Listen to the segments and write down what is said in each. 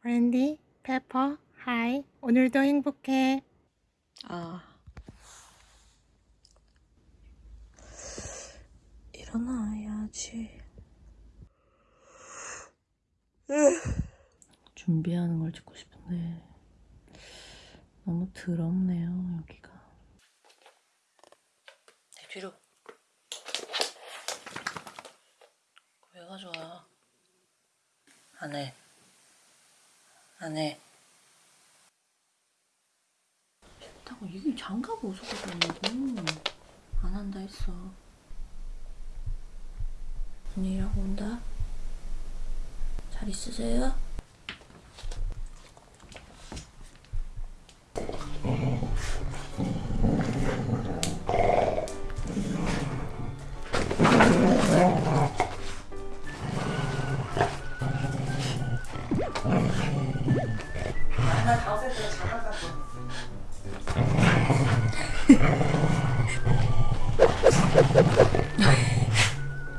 브랜디, 페퍼, 하이. 오늘도 행복해. 아. 일어나야지. 준비하는 걸 찍고 싶은데 너무 더럽네요 여기가. 내 뒤로. 왜 가져와? 안 해. 안 해. 싫다고 이게 장갑 어디서 가져오냐고 안 한다 했어 언니라고 온다 잘 있으세요?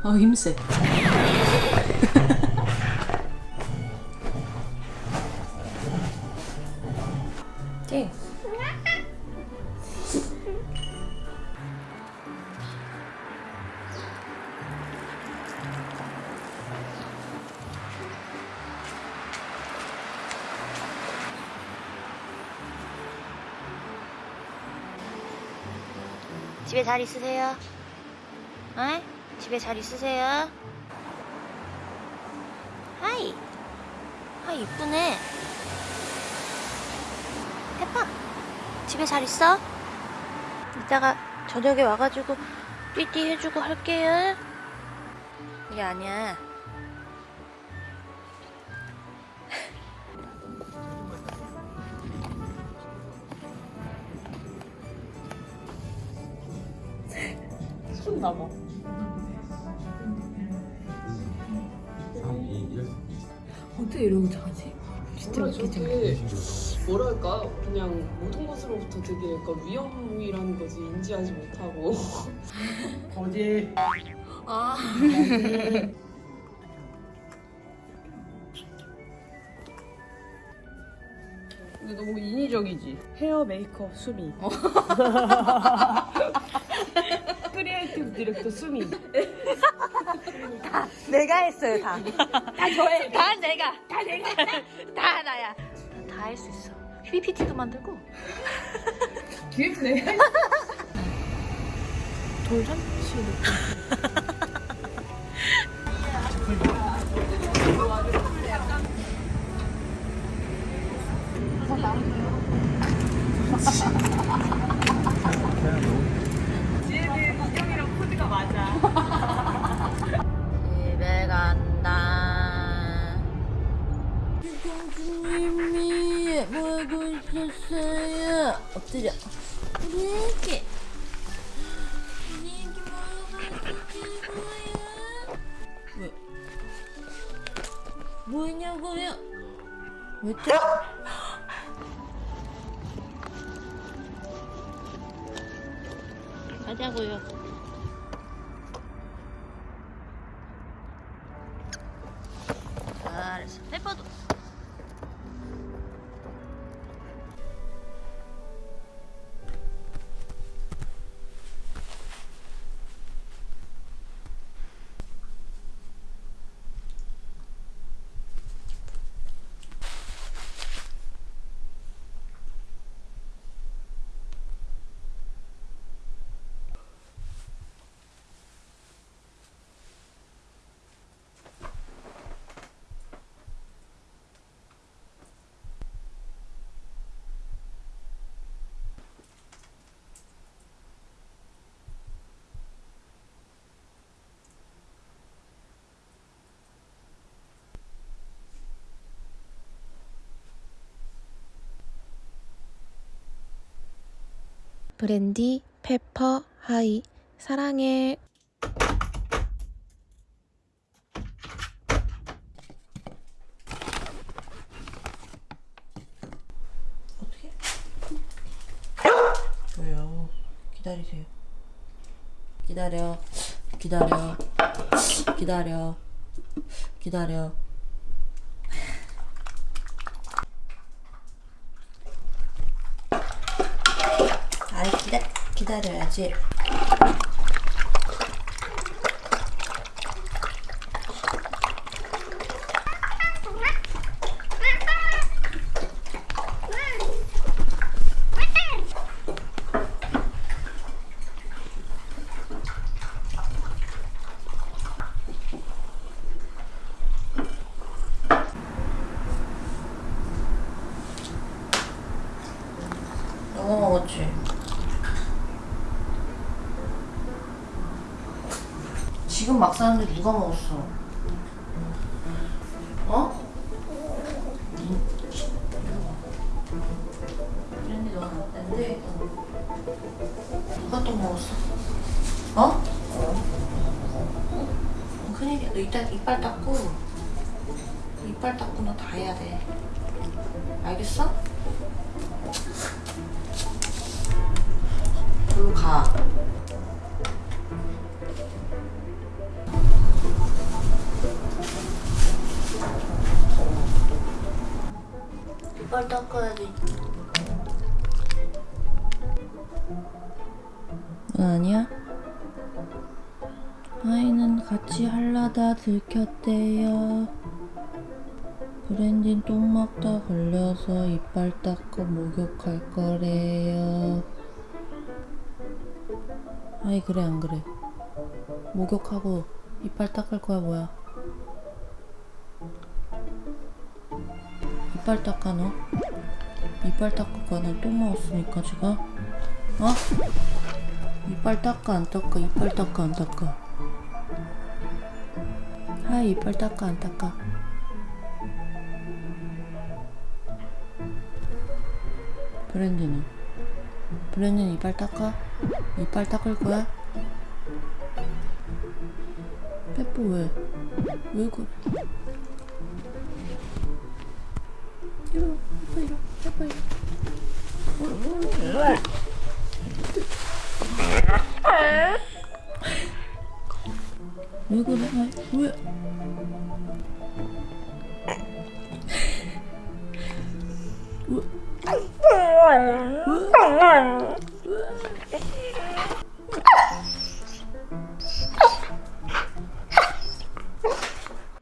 아 힘세 집에 잘 있으세요? 어? 집에 잘 있으세요? Hi. Hi, 이쁘네. 페파, 집에 잘 있어? 이따가 저녁에 와가지고 띠띠 해주고 할게요. 이게 아니야. 나 봐 어떻게 이러고 자지? 진짜 웃기지? 뭐랄까 그냥 모든 것으로부터 되게 약간 위험이라는 거지 인지하지 못하고 거지. 아 근데 너무 인위적이지 헤어 메이크업 수미 creative director 수미 내가 했어요, 다. 다 저해. 다 내가. 다 내가. 다 나야. 다 할 수 있어. PPT도 만들고. 기획네 돌잔치 있었어요? 엎드려 있었어요? 왜? 뭐냐고요? 왜 또? 가자고요. 브랜디, 페퍼, 하이. 사랑해. 왜요? 기다리세요. 기다려. 기다려. 기다려. 기다려. 기다려야지. 너무 먹었지? 지금 막 사는데 누가 먹었어? 어? 누가 또 먹었어? 어? 큰일이야. 너 이따 이빨 닦고 이빨 닦고 너 다 해야 돼. 알겠어? 그리고 가. 이빨 닦아야지. 아니야? 아이는 같이 할라다 들켰대요. 브랜딘 똥 먹다 걸려서 이빨 닦고 목욕할 거래요. 아이 그래 안 그래 목욕하고 이빨 닦을 거야 뭐야 이빨 닦아 너 이빨 닦을 거야 너똥 먹었으니까 지금 어? 이빨 닦아 안 닦아 이빨 닦아 안 닦아 하이 이빨 닦아 안 닦아 브랜디는 브랜디는 이빨 닦아? 이빨 닦을 거야? 페뽀 왜? 왜 그래? 이리 와. 왜 그래? 왜?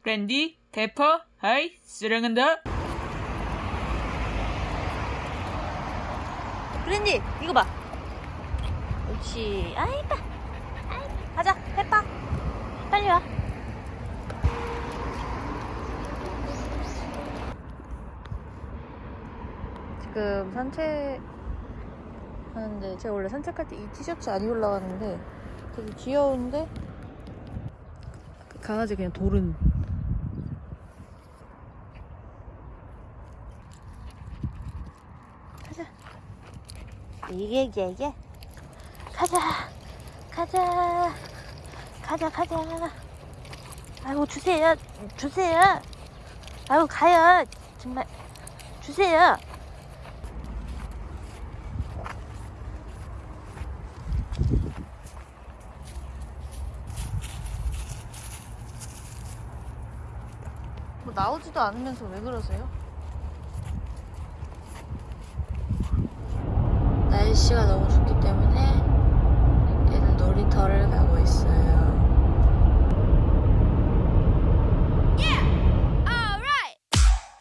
랜디, 페퍼, 하이, 쓰랑한다. 브랜디 이거 봐. 옳지. 아이 이뻐. 아이, 가자 페퍼. 빨리 와. 지금 산책 하는데 제가 원래 산책할 때 이 티셔츠 안 입으려고 하는데 되게 귀여운데 강아지 그냥 돌은 가자 이게 이게 이게. 가자 가자 가자 가자. 아이고 주세요 주세요. 아이고 가요. 정말 주세요. 뭐 나오지도 않으면서 왜 그러세요? 날씨가 너무 좋기 때문에 애들 놀이터를 가고 있어요.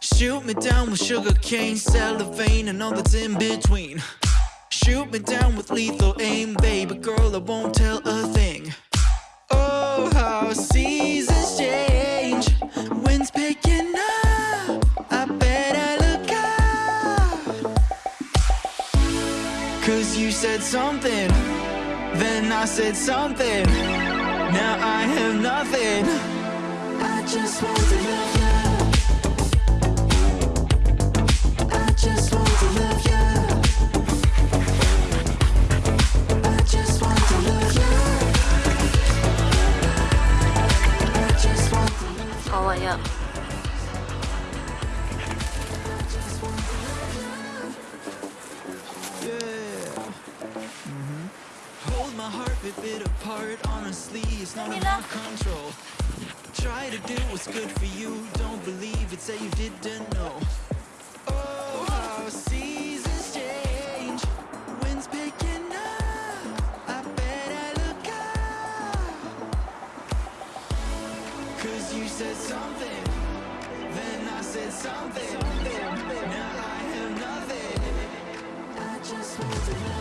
Shoot me down with sugar cane, cellophane, and all that's in between. Shoot me down with lethal aim, baby girl, I won't tell a thing. Oh, how seasons change, Cause you said something, then I said something. Now I have nothing. I just want to love control. Try to do what's good for you. Don't believe it, say you didn't know. Oh, how seasons change. Winds picking up. I bet I look up. Cause you said something Then I said something, something. Now I have nothing. I just moved